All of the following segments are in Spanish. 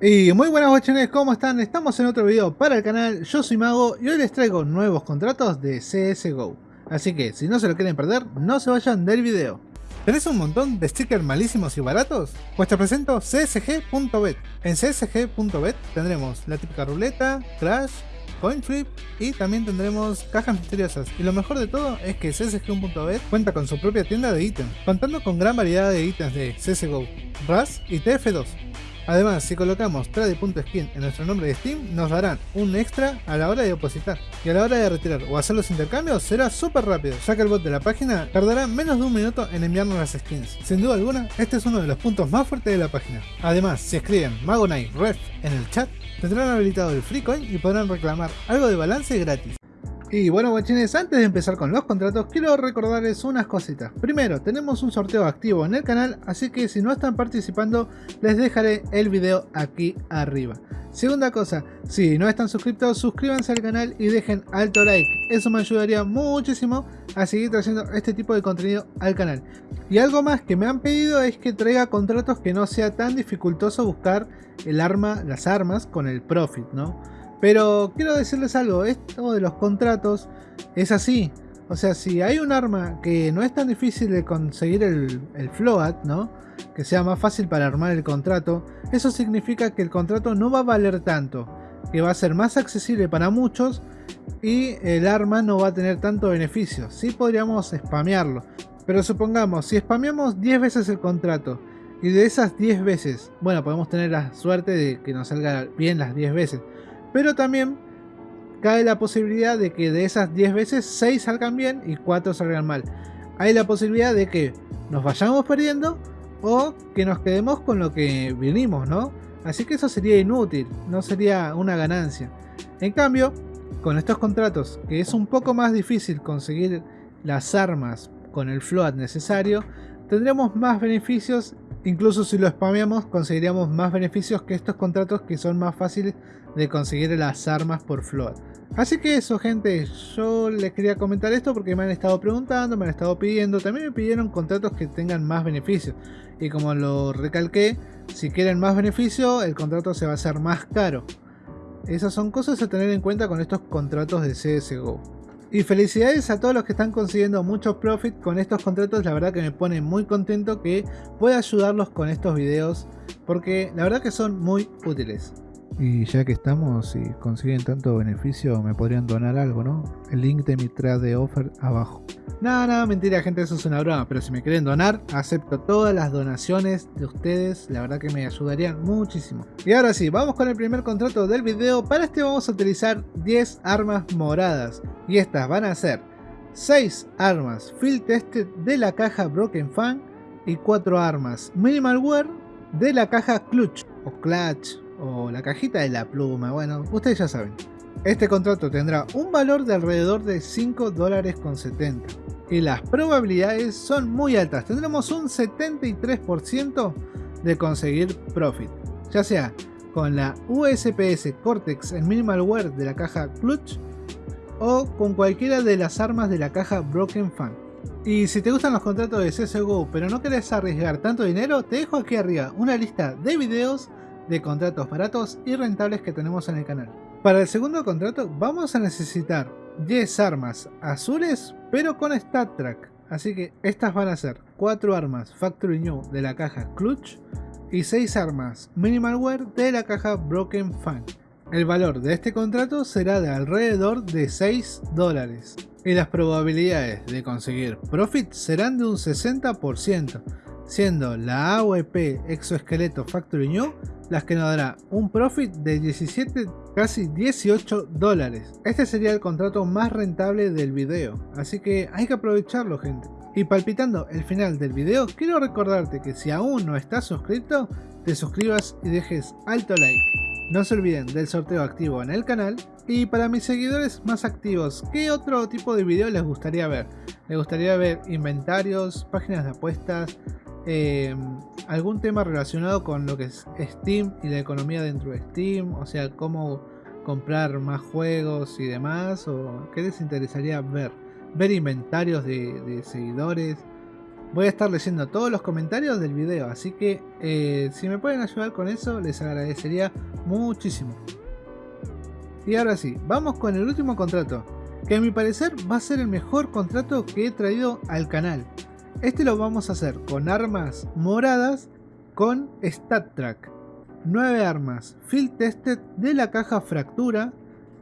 Y muy buenas guachones, ¿cómo están? Estamos en otro video para el canal, yo soy Mago y hoy les traigo nuevos contratos de CSGO. Así que si no se lo quieren perder, no se vayan del video. ¿Tenés un montón de stickers malísimos y baratos? Pues te presento csg.bet. En csg.bet tendremos la típica ruleta, crash, coin flip y también tendremos cajas misteriosas. Y lo mejor de todo es que csg.bet cuenta con su propia tienda de ítems, contando con gran variedad de ítems de CSGO, RAS y TF2. Además, si colocamos trade.skin en nuestro nombre de Steam, nos darán un extra a la hora de depositar. Y a la hora de retirar o hacer los intercambios será súper rápido, ya que el bot de la página tardará menos de un minuto en enviarnos las skins. Sin duda alguna, este es uno de los puntos más fuertes de la página. Además, si escriben Magonite Ref en el chat, tendrán habilitado el free coin y podrán reclamar algo de balance gratis. Y bueno guachines, antes de empezar con los contratos, quiero recordarles unas cositas. Primero, tenemos un sorteo activo en el canal, así que si no están participando, les dejaré el video aquí arriba. Segunda cosa, si no están suscritos, suscríbanse al canal y dejen alto like. Eso me ayudaría muchísimo a seguir trayendo este tipo de contenido al canal. Y algo más que me han pedido es que traiga contratos que no sea tan dificultoso buscar el arma, las armas con el profit, ¿no? Pero quiero decirles algo, esto de los contratos es así. O sea, si hay un arma que no es tan difícil de conseguir el, float, ¿no? Que sea más fácil para armar el contrato, eso significa que el contrato no va a valer tanto, que va a ser más accesible para muchos y el arma no va a tener tanto beneficio. Sí podríamos spamearlo, pero supongamos, si spameamos 10 veces el contrato y de esas 10 veces, bueno, podemos tener la suerte de que nos salga bien las 10 veces, pero también cae la posibilidad de que de esas 10 veces 6 salgan bien y 4 salgan mal. Hay la posibilidad de que nos vayamos perdiendo o que nos quedemos con lo que vinimos, ¿no? Así que eso sería inútil, no sería una ganancia. En cambio, con estos contratos, que es un poco más difícil conseguir las armas con el float necesario, tendremos más beneficios Incluso si lo spameamos conseguiríamos más beneficios que estos contratos que son más fáciles de conseguir las armas por float. Así que eso gente, yo les quería comentar esto porque me han estado preguntando, me han estado pidiendo, también me pidieron contratos que tengan más beneficios. Y como lo recalqué, si quieren más beneficio, el contrato se va a hacer más caro. Esas son cosas a tener en cuenta con estos contratos de CSGO. Y felicidades a todos los que están consiguiendo mucho profit con estos contratos, la verdad que me pone muy contento que pueda ayudarlos con estos videos porque la verdad que son muy útiles. Y ya que estamos y consiguen tanto beneficio, me podrían donar algo, ¿no? El link de mi trade offer abajo. Nada, nada, mentira gente, eso es una broma, pero si me quieren donar, acepto todas las donaciones de ustedes, la verdad que me ayudarían muchísimo. Y ahora sí, vamos con el primer contrato del video, para este vamos a utilizar 10 armas moradas, y estas van a ser 6 armas field tested de la caja Broken Fan y 4 armas minimal wear de la caja Clutch o Clutch o la cajita de la pluma, bueno, ustedes ya saben. Este contrato tendrá un valor de alrededor de 5 dólares con 70 y las probabilidades son muy altas, tendremos un 73% de conseguir profit, ya sea con la USPS Cortex en Minimal Wear de la caja Clutch o con cualquiera de las armas de la caja Broken Fan. Y si te gustan los contratos de CSGO pero no querés arriesgar tanto dinero, te dejo aquí arriba una lista de videos de contratos baratos y rentables que tenemos en el canal. Para el segundo contrato vamos a necesitar 10 armas azules pero con Stat Track. Así que estas van a ser 4 armas Factory New de la caja Clutch y 6 armas Minimal Wear de la caja Broken Fan. El valor de este contrato será de alrededor de 6 dólares y las probabilidades de conseguir profit serán de un 60%, siendo la AOP Exoesqueleto Factory New las que nos dará un profit de 17 casi 18 dólares. Este sería el contrato más rentable del video, así que hay que aprovecharlo gente. Y palpitando el final del video, quiero recordarte que si aún no estás suscrito, te suscribas y dejes alto like. No se olviden del sorteo activo en el canal y para mis seguidores más activos, ¿qué otro tipo de video les gustaría ver? ¿Les gustaría ver inventarios, páginas de apuestas, eh, algún tema relacionado con lo que es Steam y la economía dentro de Steam, o sea, cómo comprar más juegos y demás, o qué les interesaría ver, ver inventarios de, seguidores, Voy a estar leyendo todos los comentarios del video, así que eh, si me pueden ayudar con eso les agradecería muchísimo. Y ahora sí, vamos con el último contrato, que a mi parecer va a ser el mejor contrato que he traído al canal. Este lo vamos a hacer con armas moradas con Stat Track. 9 armas Field Tested de la caja Fractura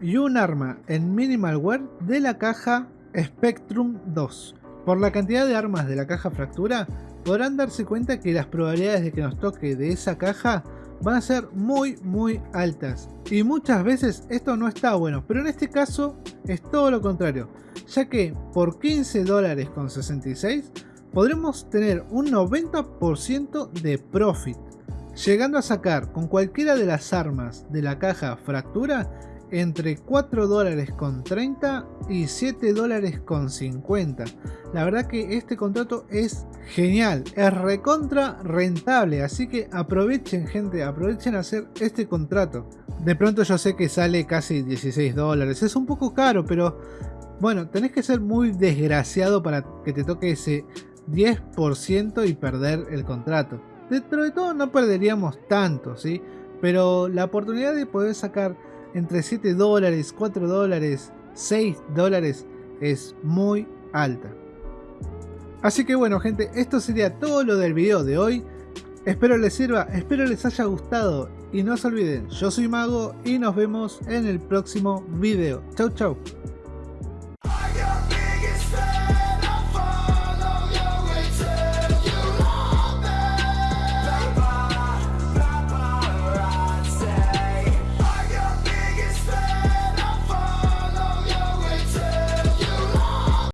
y un arma en Minimal Wear de la caja Spectrum 2. Por la cantidad de armas de la caja Fractura, podrán darse cuenta que las probabilidades de que nos toque de esa caja van a ser muy muy altas. Y muchas veces esto no está bueno, pero en este caso es todo lo contrario, ya que por 15 dólares con 66 podremos tener un 90% de profit, llegando a sacar con cualquiera de las armas de la caja fractura entre 4 dólares con 30 y 7 dólares con 50. La verdad que este contrato es genial, es recontra rentable, así que aprovechen gente, aprovechen a hacer este contrato. De pronto yo sé que sale casi 16 dólares, es un poco caro, pero bueno, tenés que ser muy desgraciado para que te toque ese 10% y perder el contrato. Dentro de todo no perderíamos tanto, ¿sí? Pero la oportunidad de poder sacar entre 7 dólares, 4 dólares, 6 dólares es muy alta. Así que bueno gente, esto sería todo lo del video de hoy. Espero les sirva, espero les haya gustado y no se olviden, yo soy Mago y nos vemos en el próximo video. Chau chau.